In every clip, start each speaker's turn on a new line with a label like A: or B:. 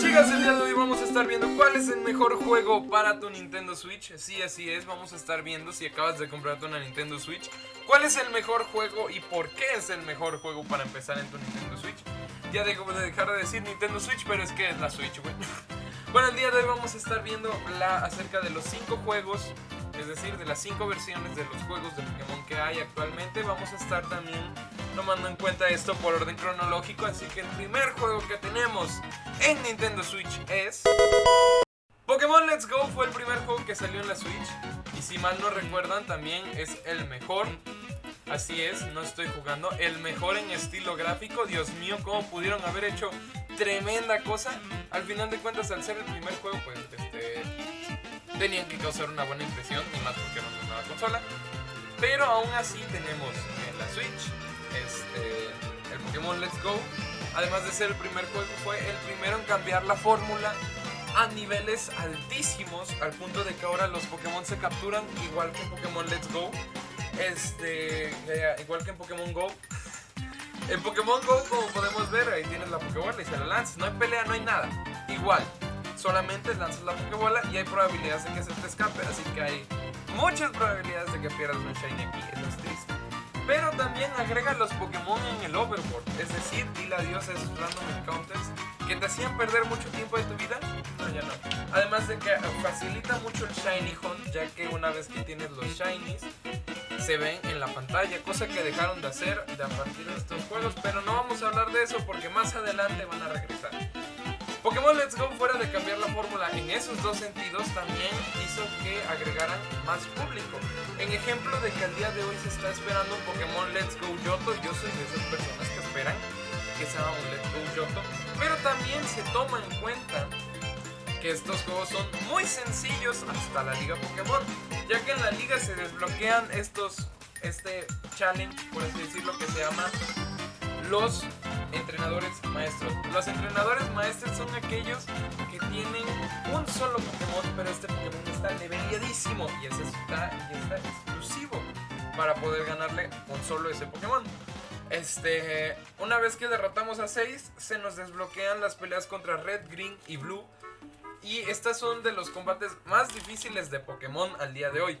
A: chicas, el día de hoy vamos a estar viendo cuál es el mejor juego para tu Nintendo Switch. Sí, así es, vamos a estar viendo si acabas de comprarte una Nintendo Switch. ¿Cuál es el mejor juego y por qué es el mejor juego para empezar en tu Nintendo Switch? Ya dejo de dejar de decir Nintendo Switch, pero es que es la Switch, güey. Bueno, el día de hoy vamos a estar viendo la, acerca de los 5 juegos, es decir, de las 5 versiones de los juegos de Pokémon que hay actualmente. Vamos a estar también tomando en cuenta esto por orden cronológico, así que el primer juego que tenemos en Nintendo Switch es... Pokémon Let's Go fue el primer juego que salió en la Switch y si mal no recuerdan también es el mejor Así es, no estoy jugando. El mejor en estilo gráfico. Dios mío, cómo pudieron haber hecho tremenda cosa. Al final de cuentas, al ser el primer juego, pues tenían que causar una buena impresión. Y más porque era una nueva consola. Pero aún así tenemos en la Switch este, el Pokémon Let's Go. Además de ser el primer juego, fue el primero en cambiar la fórmula a niveles altísimos. Al punto de que ahora los Pokémon se capturan igual que en Pokémon Let's Go. Este, eh, igual que en Pokémon Go. En Pokémon Go, como podemos ver, ahí tienes la Pokébola y se la lanzas. No hay pelea, no hay nada. Igual, solamente lanzas la Pokébola y hay probabilidades de que se te escape. Así que hay muchas probabilidades de que pierdas un Shiny aquí. Eso es triste. Pero también agrega los Pokémon en el Overboard. Es decir, dile adiós a esos random encounters que te hacían perder mucho tiempo de tu vida. No, ya no. Además de que facilita mucho el Shiny Hunt, ya que una vez que tienes los Shinies, se ven en la pantalla, cosa que dejaron de hacer de a partir de estos juegos, pero no vamos a hablar de eso porque más adelante van a regresar. Pokémon Let's Go, fuera de cambiar la fórmula en esos dos sentidos, también hizo que agregaran más público. En ejemplo de que al día de hoy se está esperando un Pokémon Let's Go Yoto, yo soy de esas personas que esperan que sea un Let's Go Yoto, pero también se toma en cuenta que estos juegos son muy sencillos hasta la Liga Pokémon, ya que en la liga se desbloquean estos, este challenge, por así decirlo, que se llama los entrenadores maestros. Los entrenadores maestros son aquellos que tienen un solo Pokémon, pero este Pokémon está leveliadísimo y ese está, y exclusivo para poder ganarle con solo ese Pokémon. Este, una vez que derrotamos a 6, se nos desbloquean las peleas contra Red, Green y Blue y estas son de los combates más difíciles de Pokémon al día de hoy.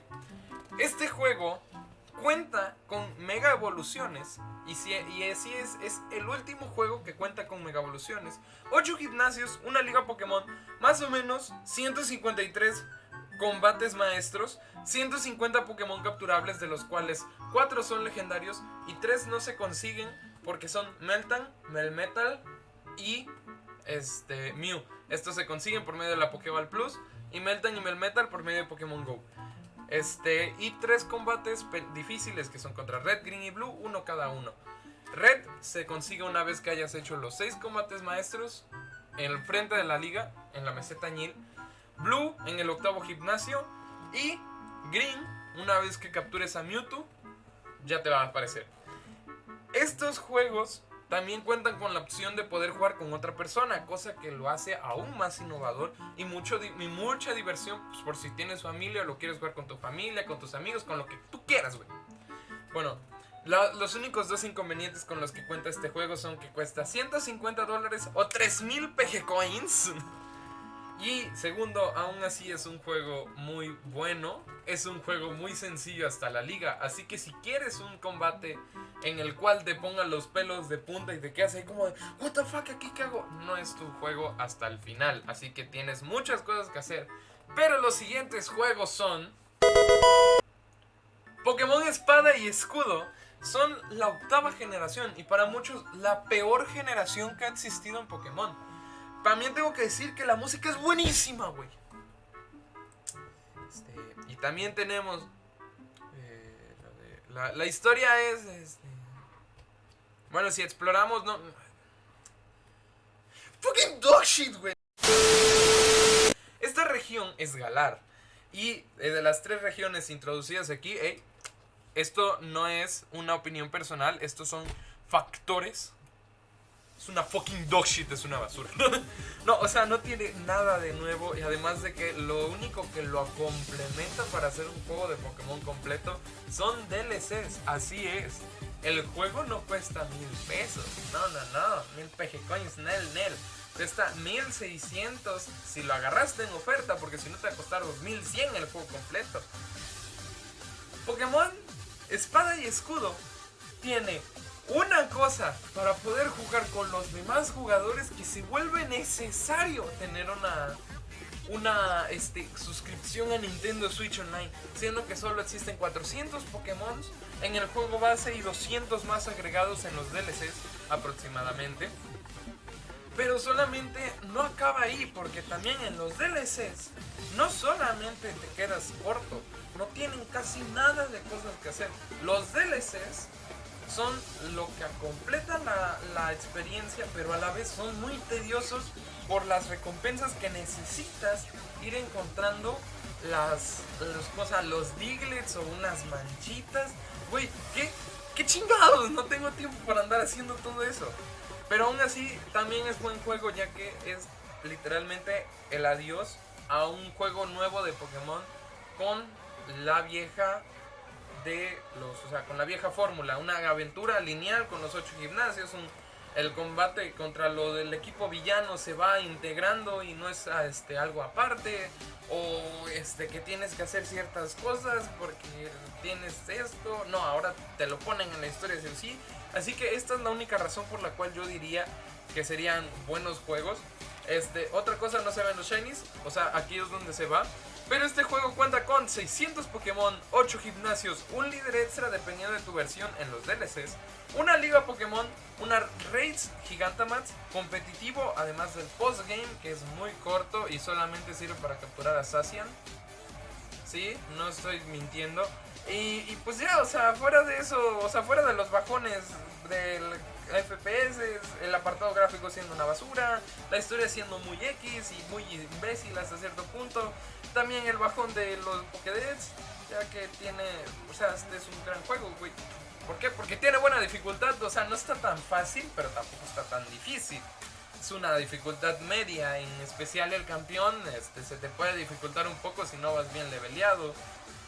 A: Este juego cuenta con mega evoluciones y, si, así es, es el último juego que cuenta con mega evoluciones. 8 gimnasios, una liga Pokémon, más o menos 153 combates maestros, 150 Pokémon capturables de los cuales 4 son legendarios y 3 no se consiguen porque son Meltan, Melmetal y este, Mew. Estos se consiguen por medio de la Pokéball Plus y Meltan y Melmetal por medio de Pokémon Go. Este, y tres combates difíciles que son contra Red, Green y Blue, uno cada uno. Red se consigue una vez que hayas hecho los seis combates maestros en el frente de la liga, en la meseta Ñil. Blue en el octavo gimnasio. Y Green, una vez que captures a Mewtwo, ya te va a aparecer. Estos juegos también cuentan con la opción de poder jugar con otra persona, cosa que lo hace aún más innovador y, mucho, mucha diversión pues, por si tienes familia o lo quieres jugar con tu familia, con tus amigos, con lo que tú quieras, güey. Bueno, los únicos dos inconvenientes con los que cuenta este juego son que cuesta 150 dólares o 3000 PG Coins. Y segundo, aún así es un juego muy bueno. Es un juego muy sencillo hasta la liga. Así que si quieres un combate en el cual te pongan los pelos de punta y te quedas ahí como de, ¿What? ¿Aquí qué hago? No es tu juego hasta el final. Así que tienes muchas cosas que hacer. Pero los siguientes juegos son. Pokémon Espada y Escudo son la octava generación y para muchos la peor generación que ha existido en Pokémon. También tengo que decir que la música es buenísima, güey. Este, y también tenemos. Eh, la, historia es. Este, bueno, si exploramos, no. Fucking dog shit, güey. Esta región es Galar. Y de las tres regiones introducidas aquí, esto no es una opinión personal, estos son factores es una fucking dog shit, es una basura. no, o sea, no tiene nada de nuevo y además de que lo único que lo complementa para hacer un juego de Pokémon completo son DLCs, así es. El juego no cuesta mil pesos, no, no, no, mil PG coins, nel, nel. Cuesta 1600 si lo agarraste en oferta, porque si no te va a costar 2100 el juego completo. Pokémon Espada y Escudo tiene una cosa para poder jugar con los demás jugadores que se vuelve necesario tener una una este, suscripción a Nintendo Switch Online, siendo que solo existen 400 Pokémon en el juego base y 200 más agregados en los DLCs aproximadamente. Pero solamente no acaba ahí, porque también en los DLCs no solamente te quedas corto, no tienen casi nada de cosas que hacer. Los DLCs son lo que completa la, experiencia, pero a la vez son muy tediosos por las recompensas que necesitas ir encontrando las, cosas, los diglets o unas manchitas. Güey, ¿qué, ¿qué chingados? No tengo tiempo para andar haciendo todo eso. Pero aún así, también es buen juego, ya que es literalmente el adiós a un juego nuevo de Pokémon con la vieja de los, o sea, con la vieja fórmula, una aventura lineal con los ocho gimnasios, el combate contra lo del equipo villano se va integrando y no es ah, este algo aparte o este que tienes que hacer ciertas cosas porque tienes esto, no, ahora te lo ponen en la historia de sí, así que esta es la única razón por la cual yo diría que serían buenos juegos. Este, otra cosa no se ven los shinies, o sea, aquí es donde se va. Pero este juego cuenta con 600 Pokémon, 8 gimnasios, un líder extra dependiendo de tu versión en los DLCs, una liga Pokémon, una Raids Gigantamax, competitivo, además del postgame que es muy corto y solamente sirve para capturar a Sacian. Sí, no estoy mintiendo. Y, pues ya, o sea, fuera de eso, o sea, fuera de los bajones del FPS, el apartado gráfico siendo una basura, la historia siendo muy X y muy imbécil hasta cierto punto. También el bajón de los Pokédex, ya que tiene, o sea, este es un gran juego, güey. ¿Por qué? Porque tiene buena dificultad, o sea, no está tan fácil, pero tampoco está tan difícil. Es una dificultad media, en especial el campeón, este, se te puede dificultar un poco si no vas bien leveleado.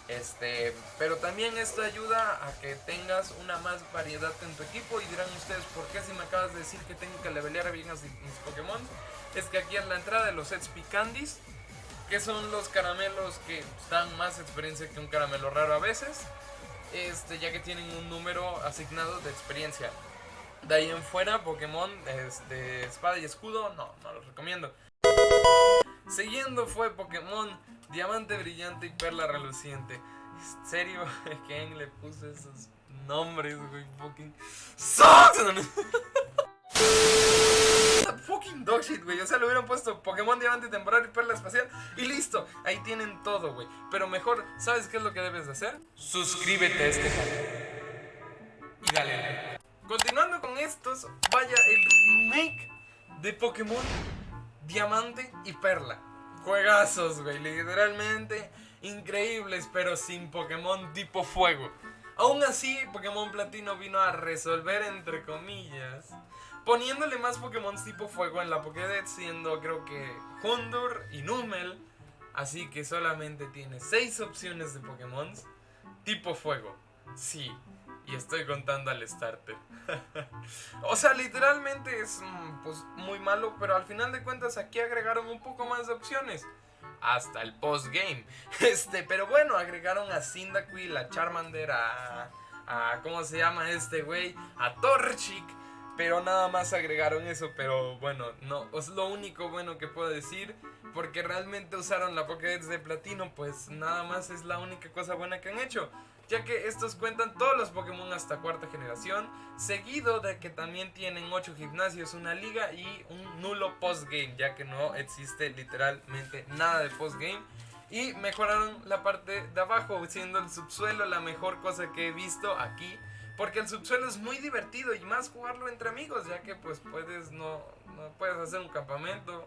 A: Este, pero también esto ayuda a que tengas una más variedad en tu equipo y dirán ustedes, ¿por qué si me acabas de decir que tengo que levelear bien a mis Pokémon? Es que aquí es la entrada de los sets Picandis, que son los caramelos que dan más experiencia que un caramelo raro a veces, este, ya que tienen un número asignado de experiencia. De ahí en fuera, Pokémon este, Espada y Escudo, no, no los recomiendo. Siguiendo fue Pokémon Diamante Brillante y Perla Reluciente. ¿En serio? ¿Quién le puso esos nombres, güey? Fucking... fucking dog shit, güey. O sea, le hubieran puesto Pokémon Diamante Temporal y Perla Espacial y listo. Ahí tienen todo, güey. Pero mejor, ¿sabes qué es lo que debes de hacer? Suscríbete a este canal. Y dale Continuando con estos, vaya el remake de Pokémon Diamante y Perla. Juegazos, güey, literalmente increíbles, pero sin Pokémon tipo fuego. Aún así, Pokémon Platino vino a resolver, entre comillas, poniéndole más Pokémon tipo fuego en la Pokédex, siendo creo que Hondur y Numel. Así que solamente tiene 6 opciones de Pokémon tipo fuego. Sí, y estoy contando al starter. o sea, literalmente es mm, pues, muy malo, pero al final de cuentas aquí agregaron un poco más de opciones. Hasta el postgame. Este, pero bueno, agregaron a Cyndaquil, a Charmander, a, ¿cómo se llama este güey? A Torchic. Pero nada más agregaron eso, pero bueno, no, es lo único bueno que puedo decir. Porque realmente usaron la Pokédex de Platino, pues nada más es la única cosa buena que han hecho ya que estos cuentan todos los Pokémon hasta cuarta generación, seguido de que también tienen 8 gimnasios, una liga y un nulo postgame, ya que no existe literalmente nada de postgame. Y mejoraron la parte de abajo, siendo el subsuelo la mejor cosa que he visto aquí. Porque el subsuelo es muy divertido y más jugarlo entre amigos, ya que pues puedes no, no puedes hacer un campamento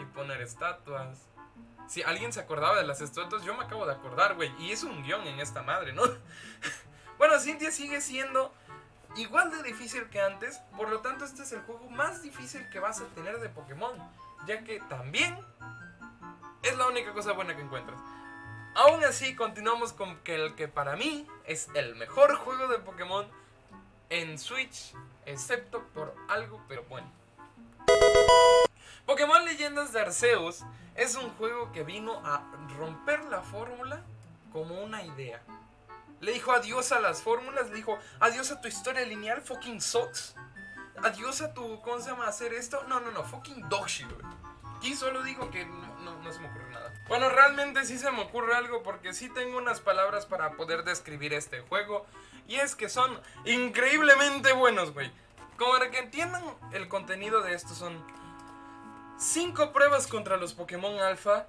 A: y poner estatuas si alguien se acordaba de las estatuas, yo me acabo de acordar, güey. Y es un guion en esta madre, ¿no? bueno, Cintia sigue siendo igual de difícil que antes, por lo tanto este es el juego más difícil que vas a tener de Pokémon, ya que también es la única cosa buena que encuentras. Aún así, continuamos con que el que para mí es el mejor juego de Pokémon en Switch, excepto por algo, pero bueno. Pokémon Leyendas de Arceus es un juego que vino a romper la fórmula como una idea. Le dijo adiós a las fórmulas, le dijo adiós a tu historia lineal, fucking sucks. Adiós a tu, ¿cómo se llama? Hacer esto. No, no, no, fucking dog shit, Y solo digo que no, no, se me ocurre nada. Bueno, realmente sí se me ocurre algo porque sí tengo unas palabras para poder describir este juego. Y es que son increíblemente buenos, güey. Como para que entiendan el contenido de esto son 5 pruebas contra los Pokémon Alpha,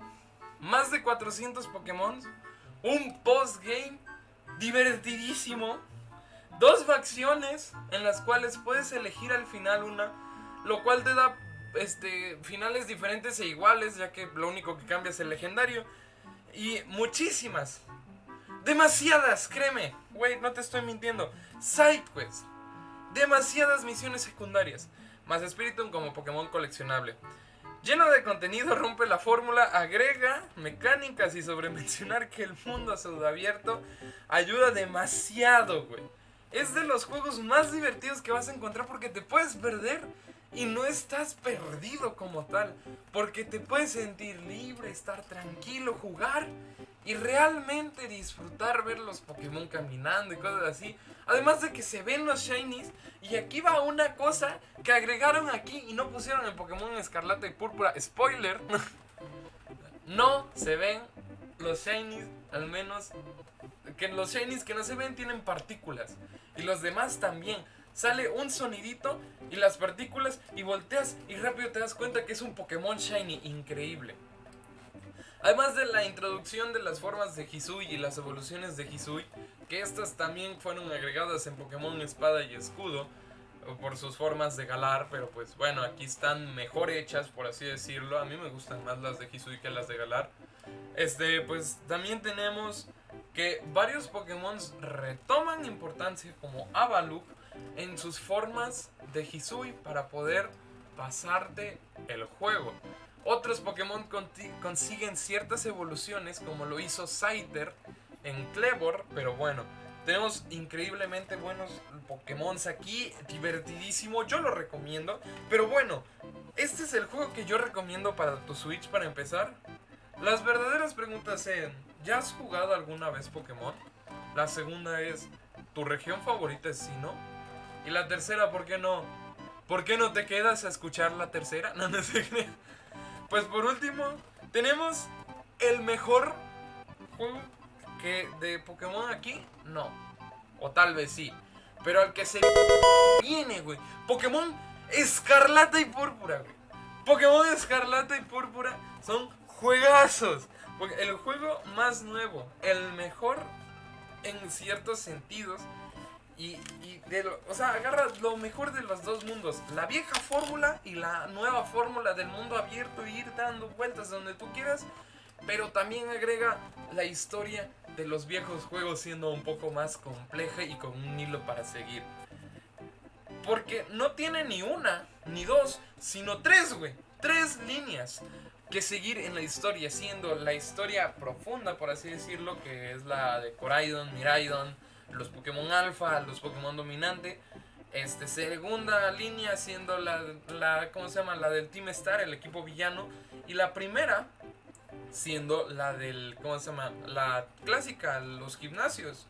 A: más de 400 Pokémon, un postgame divertidísimo, dos facciones en las cuales puedes elegir al final una, lo cual te da este, finales diferentes e iguales, ya que lo único que cambia es el legendario, y muchísimas, demasiadas, créeme, güey, no te estoy mintiendo, sidequests, demasiadas misiones secundarias, más Spiritomb como Pokémon coleccionable. Lleno de contenido, rompe la fórmula, agrega mecánicas y sobre mencionar que el mundo abierto ayuda demasiado, güey. Es de los juegos más divertidos que vas a encontrar porque te puedes perder y no estás perdido como tal. Porque te puedes sentir libre, estar tranquilo, jugar y realmente disfrutar ver los Pokémon caminando y cosas así. Además de que se ven los Shinies. Y aquí va una cosa que agregaron aquí y no pusieron en Pokémon Escarlata y Púrpura. Spoiler. no se ven los Shinies, al menos. Que los Shinies que no se ven tienen partículas. Y los demás también. Sale un sonidito y las partículas y volteas y rápido te das cuenta que es un Pokémon Shiny increíble. Además de la introducción de las formas de Hisui y las evoluciones de Hisui, que estas también fueron agregadas en Pokémon Espada y Escudo, por sus formas de Galar, pero pues bueno, aquí están mejor hechas, por así decirlo. A mí me gustan más las de Hisui que las de Galar. Este, pues también tenemos que varios Pokémon retoman importancia como Avaluk en sus formas de Hisui para poder pasarte el juego. Otros Pokémon consiguen ciertas evoluciones como lo hizo Scyther en Clebor, pero bueno, tenemos increíblemente buenos Pokémon aquí, divertidísimo, yo lo recomiendo. Pero bueno, este es el juego que yo recomiendo para tu Switch para empezar. Las verdaderas preguntas son, ¿ya has jugado alguna vez Pokémon? La segunda es, ¿tu región favorita es Sino? Y la tercera, ¿por qué no? ¿Por qué no te quedas a escuchar la tercera? No, no sé. Pues por último, tenemos el mejor juego que de Pokémon aquí, no. O tal vez sí. Pero al que se viene, güey. Pokémon Escarlata y Púrpura, güey. Pokémon Escarlata y Púrpura son juegazos. El juego más nuevo, el mejor en ciertos sentidos. Y, o sea, agarra lo mejor de los dos mundos. La vieja fórmula y la nueva fórmula del mundo abierto. Y ir dando vueltas donde tú quieras. Pero también agrega la historia de los viejos juegos siendo un poco más compleja y con un hilo para seguir. Porque no tiene ni una, ni dos, sino tres, güey. Tres líneas que seguir en la historia, siendo la historia profunda, por así decirlo, que es la de Coraidon, Miraidon, los Pokémon Alpha, los Pokémon Dominante. Este, segunda línea siendo la, la, ¿cómo se llama? La del Team Star, el equipo villano. Y la primera siendo la del, ¿cómo se llama? La clásica, los gimnasios.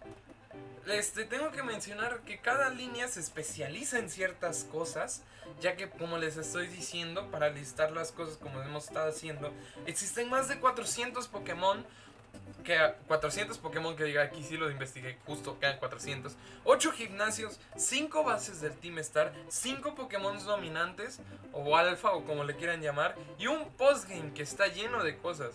A: Este, tengo que mencionar que cada línea se especializa en ciertas cosas, ya que como les estoy diciendo, para listar las cosas como hemos estado haciendo, existen más de 400 Pokémon que 400 Pokémon que diga aquí sí lo investigué, justo quedan 400. 8 gimnasios, 5 bases del Team Star, 5 Pokémon dominantes o alfa o como le quieran llamar y un postgame que está lleno de cosas.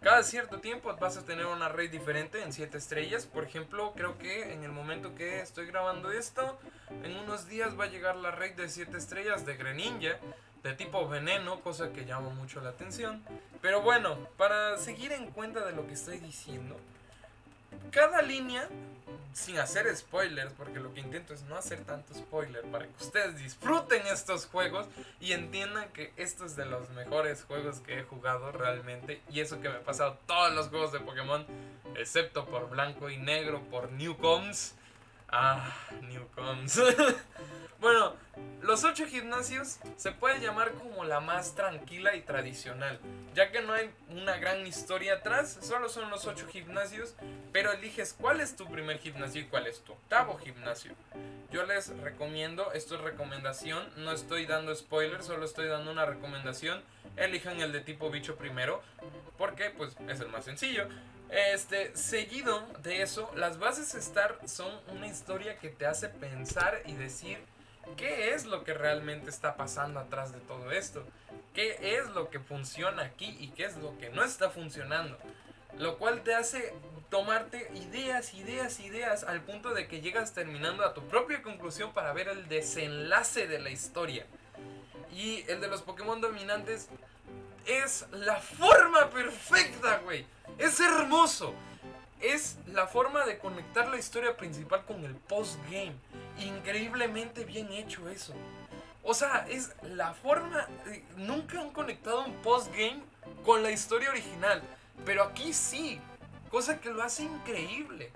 A: Cada cierto tiempo vas a tener una raid diferente en 7 estrellas. Por ejemplo, creo que en el momento que estoy grabando esto, en unos días va a llegar la raid de 7 estrellas de Greninja de tipo veneno, cosa que llama mucho la atención. Pero bueno, para seguir en cuenta de lo que estoy diciendo, cada línea sin hacer spoilers, porque lo que intento es no hacer tanto spoiler para que ustedes disfruten estos juegos y entiendan que esto es de los mejores juegos que he jugado realmente. Y eso que me he pasado todos los juegos de Pokémon, excepto por blanco y negro, por Newcoms. Ah, Newcoms. bueno, los ocho gimnasios se puede llamar como la más tranquila y tradicional, ya que no hay una gran historia atrás, solo son los ocho gimnasios, pero eliges cuál es tu primer gimnasio y cuál es tu octavo gimnasio. Yo les recomiendo, esto es recomendación, no estoy dando spoilers, solo estoy dando una recomendación, elijan el de tipo bicho primero, porque pues es el más sencillo. Este, seguido de eso, las bases Star son una historia que te hace pensar y decir qué es lo que realmente está pasando atrás de todo esto. Qué es lo que funciona aquí y qué es lo que no está funcionando. Lo cual te hace tomarte ideas, ideas, ideas al punto de que llegas terminando a tu propia conclusión para ver el desenlace de la historia. Y el de los Pokémon dominantes es la forma perfecta, güey. Es hermoso. Es la forma de conectar la historia principal con el postgame. Increíblemente bien hecho eso. O sea, es la forma... Nunca han conectado un postgame con la historia original. Pero aquí sí. Cosa que lo hace increíble.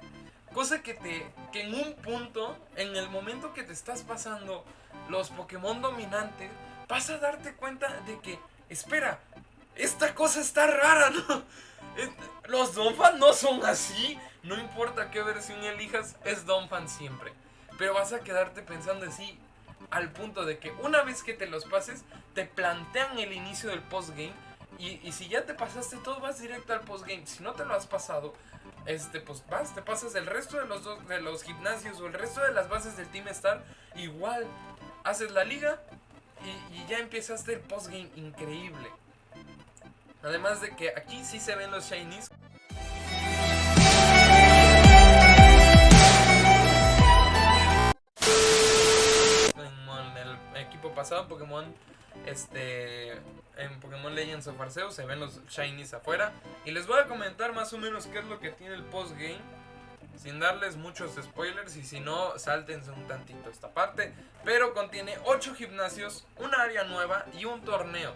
A: Cosa que te... Que en un punto, en el momento que te estás pasando los Pokémon dominantes, vas a darte cuenta de que... Espera, esta cosa está rara, ¿no? Los Donphan no son así. No importa qué versión elijas, es Donphan siempre. Pero vas a quedarte pensando así al punto de que una vez que te los pases, te plantean el inicio del postgame. Y, si ya te pasaste todo, vas directo al postgame. Si no te lo has pasado, este, pues vas, te pasas el resto de los, de los gimnasios o el resto de las bases del Team Star. Igual, haces la liga y, y ya empezaste el postgame increíble. Además de que aquí sí se ven los shinies. En el equipo pasado, Pokémon este en Pokémon Legends of Arceus se ven los shinies afuera. Y les voy a comentar más o menos qué es lo que tiene el post game sin darles muchos spoilers y si no sáltense un tantito esta parte. Pero contiene 8 gimnasios, un área nueva y un torneo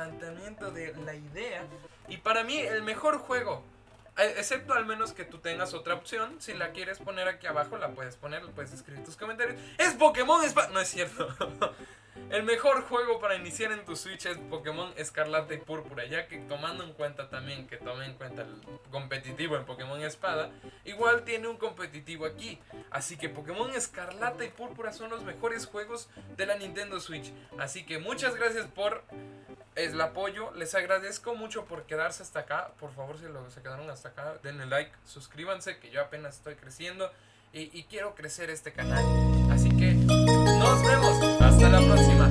A: planteamiento de la idea. Y para mí el mejor juego, excepto al menos que tú tengas otra opción, si la quieres poner aquí abajo la puedes poner, puedes escribir tus comentarios. Es Pokémon Espada, no es cierto. El mejor juego para iniciar en tu Switch es Pokémon Escarlata y Púrpura, ya que tomando en cuenta también que tome en cuenta el competitivo en Pokémon Espada, igual tiene un competitivo aquí. Así que Pokémon Escarlata y Púrpura son los mejores juegos de la Nintendo Switch. Así que muchas gracias por el apoyo, les agradezco mucho por quedarse hasta acá. Por favor, si lo, se quedaron hasta acá, denle like, suscríbanse, que yo apenas estoy creciendo y, y quiero crecer este canal. Así que nos vemos. Hasta la próxima.